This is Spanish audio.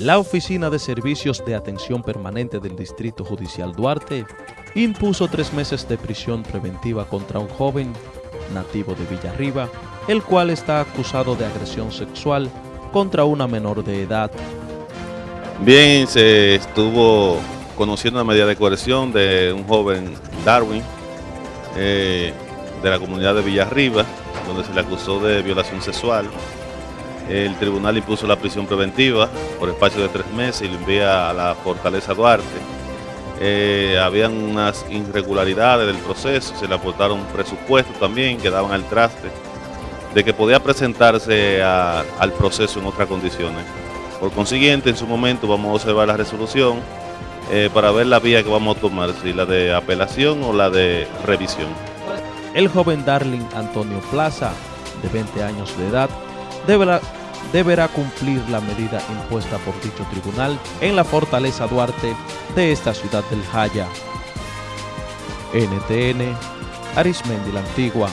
La Oficina de Servicios de Atención Permanente del Distrito Judicial Duarte impuso tres meses de prisión preventiva contra un joven nativo de Villarriba, el cual está acusado de agresión sexual contra una menor de edad. Bien, se estuvo conociendo la medida de coerción de un joven Darwin eh, de la comunidad de Villarriba, donde se le acusó de violación sexual el tribunal impuso la prisión preventiva por espacio de tres meses y lo envía a la Fortaleza Duarte. Eh, habían unas irregularidades del proceso, se le aportaron presupuestos también que daban al traste de que podía presentarse al proceso en otras condiciones. Por consiguiente, en su momento vamos a observar la resolución eh, para ver la vía que vamos a tomar, si la de apelación o la de revisión. El joven Darling Antonio Plaza, de 20 años de edad, deberá deberá cumplir la medida impuesta por dicho tribunal en la Fortaleza Duarte de esta ciudad del Jaya. NTN, Arismendi la Antigua.